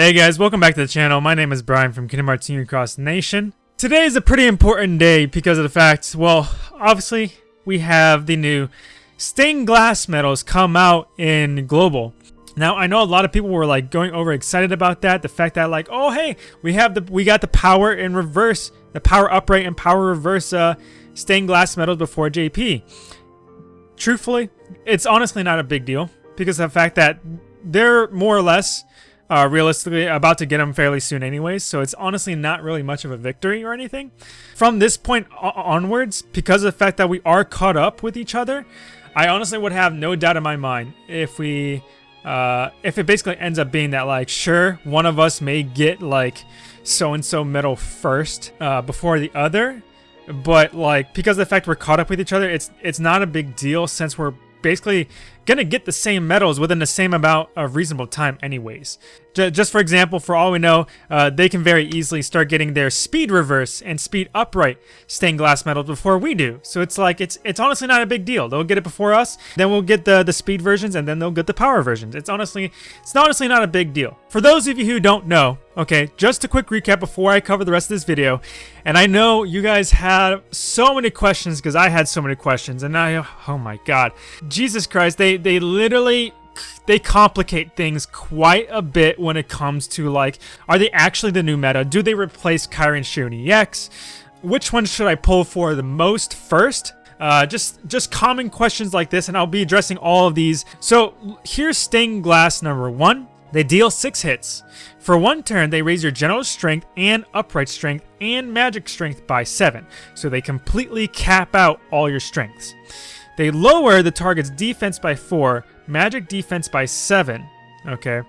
Hey guys, welcome back to the channel. My name is Brian from Kingdom Hearts Union Cross Nation. Today is a pretty important day because of the fact, well, obviously we have the new stained glass medals come out in Global. Now I know a lot of people were like going over excited about that. The fact that like, oh hey, we have the we got the power in reverse, the power upright and power reverse uh, stained glass medals before JP. Truthfully, it's honestly not a big deal because of the fact that they're more or less uh, realistically about to get them fairly soon anyways, so it's honestly not really much of a victory or anything. From this point onwards, because of the fact that we are caught up with each other, I honestly would have no doubt in my mind if we, uh, if it basically ends up being that like, sure, one of us may get like so-and-so medal first uh, before the other, but like because of the fact we're caught up with each other, it's it's not a big deal since we're basically gonna get the same medals within the same amount of reasonable time anyways. J just for example, for all we know, uh, they can very easily start getting their speed reverse and speed upright stained glass medals before we do. So it's like, it's it's honestly not a big deal. They'll get it before us, then we'll get the, the speed versions, and then they'll get the power versions. It's honestly, it's honestly not a big deal. For those of you who don't know, okay, just a quick recap before I cover the rest of this video, and I know you guys had so many questions because I had so many questions, and I, oh my god, Jesus Christ, they, they literally they complicate things quite a bit when it comes to like, are they actually the new meta? Do they replace Kairi and Xion EX? Which one should I pull for the most first? Uh, just just common questions like this, and I'll be addressing all of these. So here's Stained Glass number one. They deal 6 hits. For one turn, they raise your general strength and upright strength and magic strength by 7, so they completely cap out all your strengths. They lower the target's defense by 4, magic defense by 7, okay?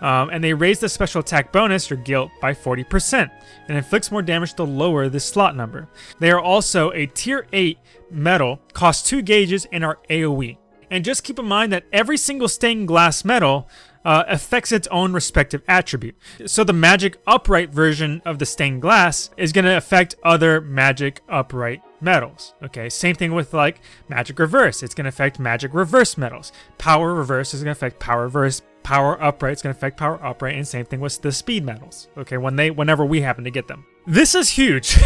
Um, and they raise the special attack bonus, your guilt, by 40%, and inflicts more damage the lower the slot number. They are also a tier 8 medal, cost 2 gauges, and are AoE. And just keep in mind that every single stained glass medal uh, affects its own respective attribute. So the magic upright version of the stained glass is going to affect other magic upright medals. Okay, same thing with like magic reverse. It's going to affect magic reverse medals. Power reverse is going to affect power reverse. Power upright is going to affect power upright, and same thing with the speed medals. Okay, when they whenever we happen to get them. This is huge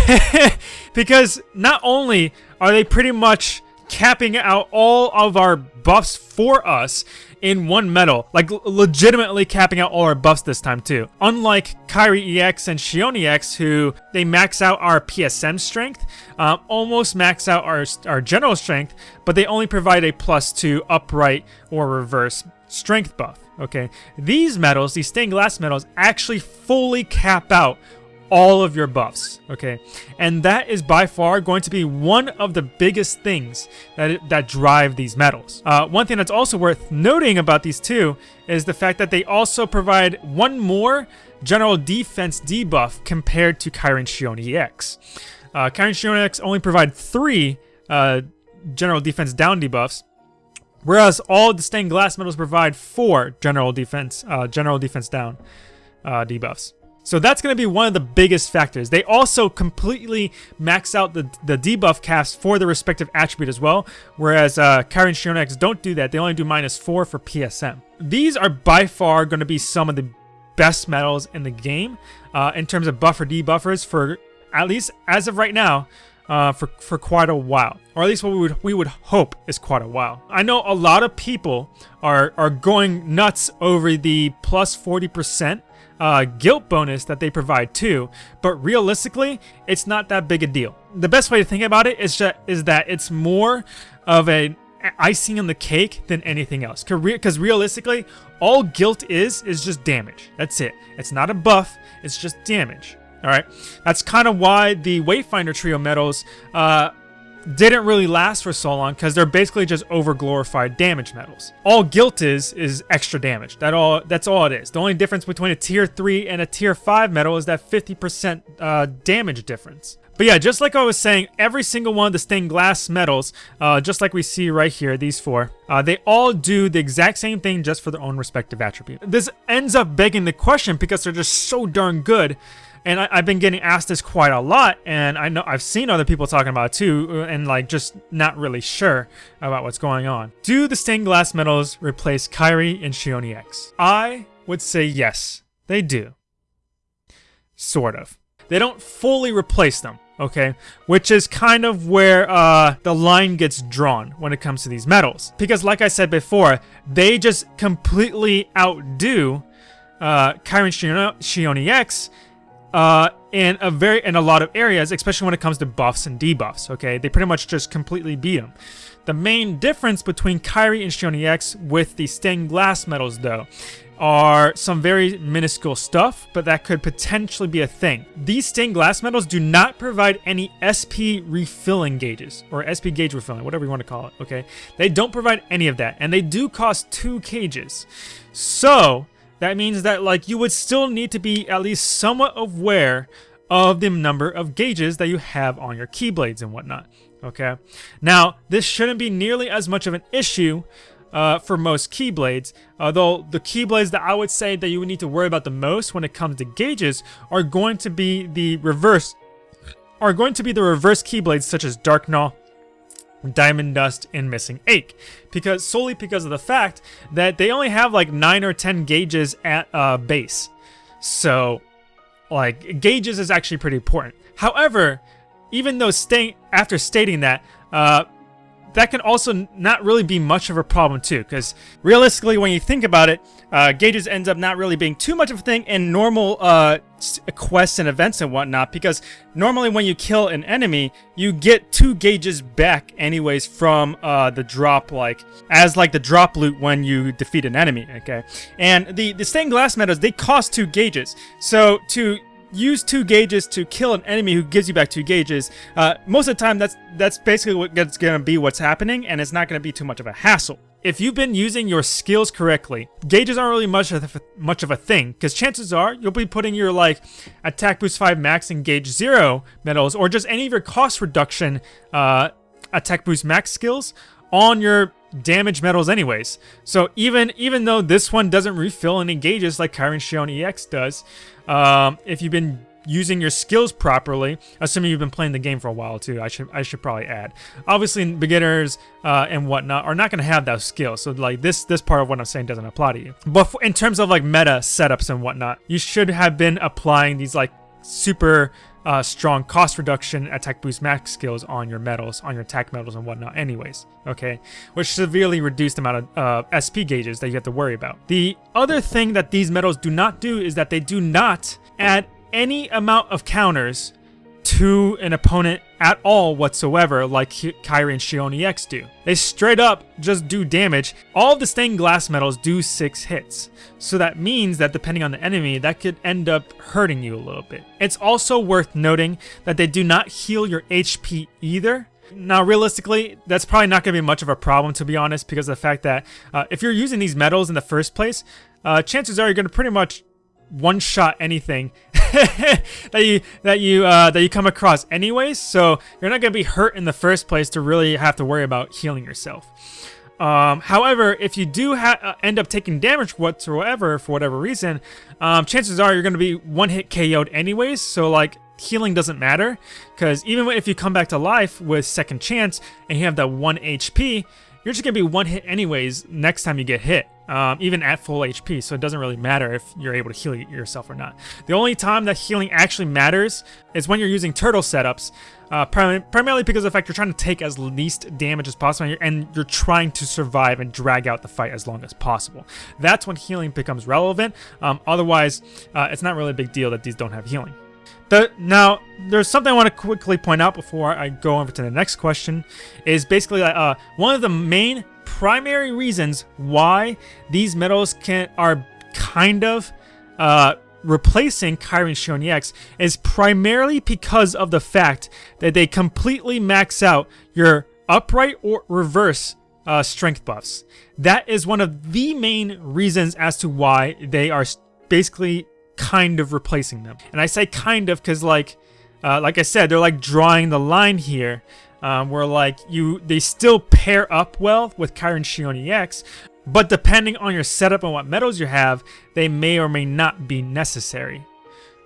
because not only are they pretty much capping out all of our buffs for us in one medal. Like, legitimately capping out all our buffs this time, too. Unlike Kairi EX and Xion EX, who they max out our PSM strength, um, almost max out our, our general strength, but they only provide a plus two upright or reverse strength buff. Okay, these medals, these stained glass medals, actually fully cap out all of your buffs, okay? And that is by far going to be one of the biggest things that, that drive these medals. Uh, one thing that's also worth noting about these two is the fact that they also provide one more general defense debuff compared to Kairi and Xion EX. Uh, and Xion EX only provide three uh, general defense down debuffs, whereas all the stained glass medals provide four general defense, uh, general defense down uh, debuffs. So that's going to be one of the biggest factors. They also completely max out the, the debuff cast for the respective attribute as well, whereas uh, Kairi and Xion EX don't do that. They only do minus 4 for PSM. These are by far going to be some of the best medals in the game uh, in terms of buffer debuffers for at least as of right now uh, for, for quite a while. Or at least what we would, we would hope is quite a while. I know a lot of people are, are going nuts over the plus 40% uh, guilt bonus that they provide too, but realistically, it's not that big a deal. The best way to think about it is, just, is that it's more of a icing on the cake than anything else. Because realistically, all guilt is, is just damage. That's it. It's not a buff, it's just damage. Alright, that's kind of why the Wayfinder Trio medals uh, didn't really last for so long because they're basically just over glorified damage medals. All guilt is is extra damage. That all that's all it is. The only difference between a tier 3 and a tier 5 medal is that 50% uh, damage difference. But yeah, just like I was saying, every single one of the stained glass medals, uh, just like we see right here, these four, uh, they all do the exact same thing just for their own respective attribute. This ends up begging the question because they're just so darn good and I, have been getting asked this quite a lot, and I know I've seen other people talking about it too, uh, and like just not really sure about what's going on. Do the stained glass medals replace Kairi and Xion EX? I would say yes. they do. Sort of. They don't fully replace them, okay? Which is kind of where uh, the line gets drawn when it comes to these medals. Because like I said before, they just completely outdo uh, Kyrian Xion EX uh, in a very in a lot of areas, especially when it comes to buffs and debuffs. Okay, they pretty much just completely beat them. The main difference between Kairi and Xion EX with the stained glass medals, though, are some very minuscule stuff, but that could potentially be a thing. These stained glass medals do not provide any SP refilling gauges, or SP gauge refilling, whatever you want to call it, okay? They don't provide any of that, and they do cost two cages. So, that means that like you would still need to be at least somewhat aware of the number of gauges that you have on your keyblades and whatnot, okay? Now, this shouldn't be nearly as much of an issue uh, for most Keyblades, although the Keyblades that I would say that you would need to worry about the most when it comes to gauges are going to be the reverse, are going to be the reverse Keyblades such as Dark Gnaw, Diamond Dust, and Missing Ache, because solely because of the fact that they only have like 9 or 10 gauges at uh, base. So, like, gauges is actually pretty important. However, even though staying after stating that, uh, that can also not really be much of a problem too, because realistically, when you think about it, uh, gauges ends up not really being too much of a thing in normal uh, quests and events and whatnot, because normally when you kill an enemy, you get two gauges back anyways from uh, the drop, like, as like the drop loot when you defeat an enemy, okay? And the, the stained glass medals, they cost two gauges, so to use two gauges to kill an enemy who gives you back two gauges, uh, most of the time that's that's basically what's going to be what's happening, and it's not going to be too much of a hassle. If you've been using your skills correctly, gauges aren't really much of a, much of a thing, because chances are you'll be putting your like attack boost 5 max and gauge 0 medals, or just any of your cost reduction uh, attack boost max skills on your damage medals anyways. So even even though this one doesn't refill any gauges like Kyrian Xion EX does, um, if you've been using your skills properly, assuming you've been playing the game for a while too, I should I should probably add. Obviously, beginners uh, and whatnot are not going to have those skills, so like this this part of what I'm saying doesn't apply to you. But in terms of like meta setups and whatnot, you should have been applying these like super uh, strong cost reduction attack boost max skills on your medals, on your attack medals and whatnot anyways, okay? Which severely reduced the amount of uh, SP gauges that you have to worry about. The other thing that these medals do not do is that they do not add any amount of counters to an opponent at all whatsoever like Kairi and Xion EX do. They straight up just do damage. All the stained glass medals do 6 hits. So that means that depending on the enemy, that could end up hurting you a little bit. It's also worth noting that they do not heal your HP either. Now, realistically, that's probably not going to be much of a problem, to be honest, because of the fact that uh, if you're using these medals in the first place, uh, chances are you're going to pretty much one-shot anything that you that you uh, that you come across anyways. So you're not gonna be hurt in the first place to really have to worry about healing yourself. Um, however, if you do uh, end up taking damage whatsoever for whatever reason, um, chances are you're going to be one hit KO'd anyways. So like healing doesn't matter because even if you come back to life with second chance and you have that one HP, you're just going to be one hit anyways next time you get hit, um, even at full HP, so it doesn't really matter if you're able to heal yourself or not. The only time that healing actually matters is when you're using turtle setups, uh, prim primarily because of the fact you're trying to take as least damage as possible and you're, and you're trying to survive and drag out the fight as long as possible. That's when healing becomes relevant. Um, otherwise, uh, it's not really a big deal that these don't have healing. The, now, there's something I want to quickly point out before I go over to the next question, is basically uh, one of the main primary reasons why these medals can are kind of uh, replacing Kyrian Xion is primarily because of the fact that they completely max out your upright or reverse uh, strength buffs. That is one of the main reasons as to why they are basically kind of replacing them. And I say kind of because like, uh, like I said, they're like drawing the line here um, where like you, they still pair up well with Kyrian Xion EX, but depending on your setup and what medals you have, they may or may not be necessary.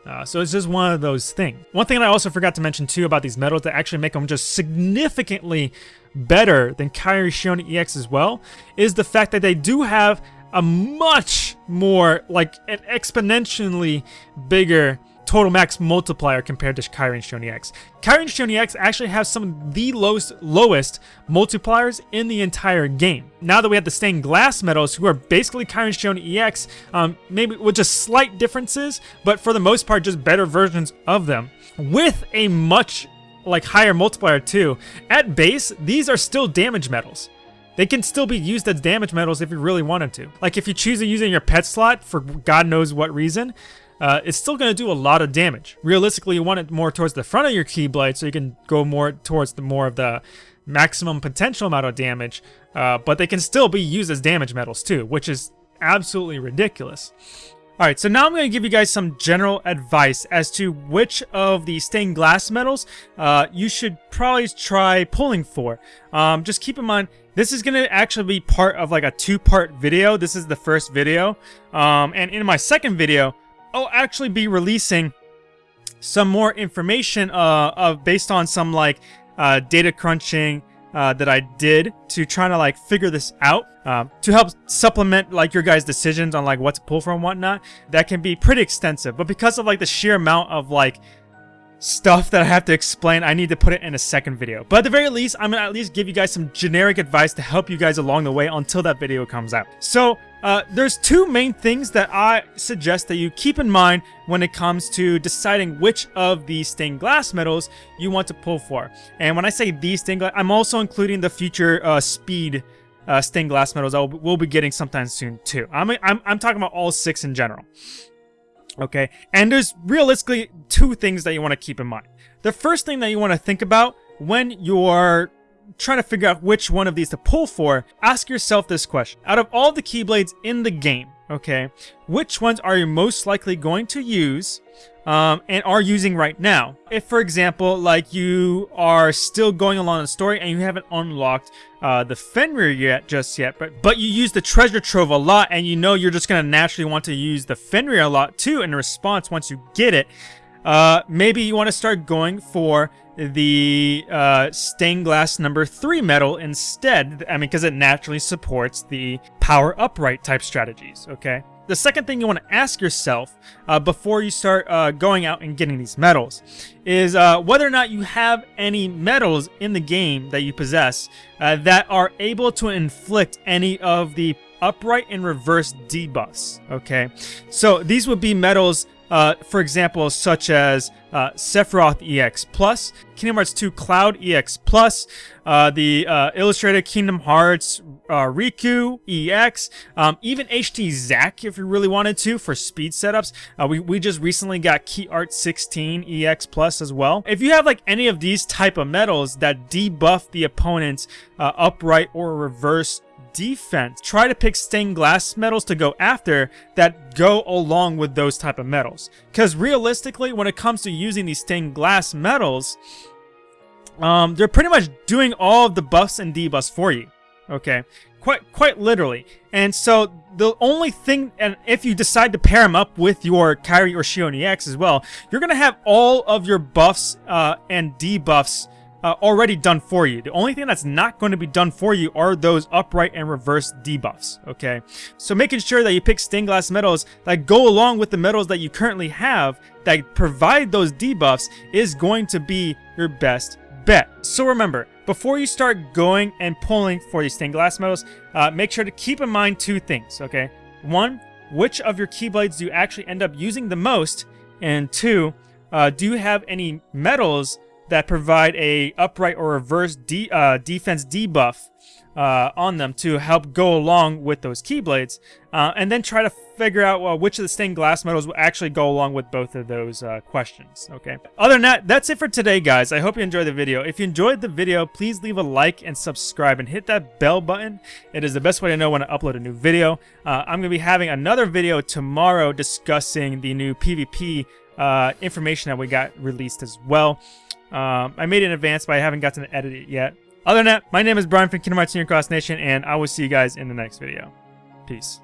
Uh, so it's just one of those things. One thing I also forgot to mention too about these medals that actually make them just significantly better than Kairi Xion EX as well is the fact that they do have a much more, like, an exponentially bigger total max multiplier compared to Kairi and Xion EX. Kairi and Xion EX actually have some of the lowest, lowest multipliers in the entire game. Now that we have the stained glass medals, who are basically Kairi and Xion EX, um, maybe with just slight differences, but for the most part, just better versions of them, with a much like higher multiplier too. At base, these are still damage medals. They can still be used as damage medals if you really wanted to. Like if you choose to use it in your pet slot for God knows what reason, uh, it's still going to do a lot of damage. Realistically, you want it more towards the front of your Keyblade so you can go more towards the more of the maximum potential amount of damage, uh, but they can still be used as damage medals too, which is absolutely ridiculous. Alright, so now I'm going to give you guys some general advice as to which of the stained glass medals uh, you should probably try pulling for. Um, just keep in mind, this is going to actually be part of like a two-part video. This is the first video. Um, and in my second video, I'll actually be releasing some more information uh, of based on some like uh, data crunching uh, that I did to try to like figure this out uh, to help supplement like your guys' decisions on like what to pull from whatnot. That can be pretty extensive, but because of like the sheer amount of like stuff that I have to explain, I need to put it in a second video. But at the very least, I'm gonna at least give you guys some generic advice to help you guys along the way until that video comes out. So, uh, there's two main things that I suggest that you keep in mind when it comes to deciding which of these stained glass medals you want to pull for. And when I say these stained glass, I'm also including the future uh, speed uh, stained glass medals I will, we'll be getting sometime soon too. I'm, I'm, I'm talking about all six in general. Okay, and there's realistically two things that you want to keep in mind. The first thing that you want to think about when you're trying to figure out which one of these to pull for, ask yourself this question. Out of all the Keyblades in the game, okay, which ones are you most likely going to use um, and are using right now? If, for example, like you are still going along the story and you haven't unlocked uh, the Fenrir yet, just yet, but, but you use the treasure trove a lot and you know you're just going to naturally want to use the Fenrir a lot too in response once you get it, uh, maybe you want to start going for the uh, stained glass number 3 medal instead. I mean, because it naturally supports the power upright type strategies, okay? The second thing you want to ask yourself uh, before you start uh, going out and getting these medals is uh, whether or not you have any medals in the game that you possess uh, that are able to inflict any of the upright and reverse debuffs, okay? So these would be medals uh, for example, such as uh, Sephiroth EX Plus, Kingdom Hearts 2 Cloud EX Plus, uh, the uh, Illustrated Kingdom Hearts uh, Riku EX, um, even HT Zack if you really wanted to for speed setups. Uh, we, we just recently got Key Art 16 EX Plus as well. If you have like any of these type of medals that debuff the opponent's uh, upright or reverse defense. Try to pick stained glass medals to go after that go along with those type of medals. Because realistically, when it comes to using these stained glass medals, um, they're pretty much doing all of the buffs and debuffs for you. Okay, quite quite literally. And so the only thing, and if you decide to pair them up with your Kairi or Xion EX as well, you're gonna have all of your buffs uh, and debuffs uh, already done for you. The only thing that's not going to be done for you are those upright and reverse debuffs, okay? So making sure that you pick stained glass medals that go along with the medals that you currently have that provide those debuffs is going to be your best bet. So remember, before you start going and pulling for these stained glass medals, uh, make sure to keep in mind two things, okay? One, which of your Keyblades do you actually end up using the most? And two, uh, do you have any medals that provide a upright or reverse de uh, defense debuff uh, on them to help go along with those Keyblades, uh, and then try to figure out well, which of the stained glass medals will actually go along with both of those uh, questions, okay? Other than that, that's it for today, guys. I hope you enjoyed the video. If you enjoyed the video, please leave a like and subscribe and hit that bell button. It is the best way to know when I upload a new video. Uh, I'm going to be having another video tomorrow discussing the new PvP uh, information that we got released as well. Um, I made it in advance, but I haven't gotten to edit it yet. Other than that, my name is Brian from Kingdom Hearts Union Cross Nation, and I will see you guys in the next video. Peace.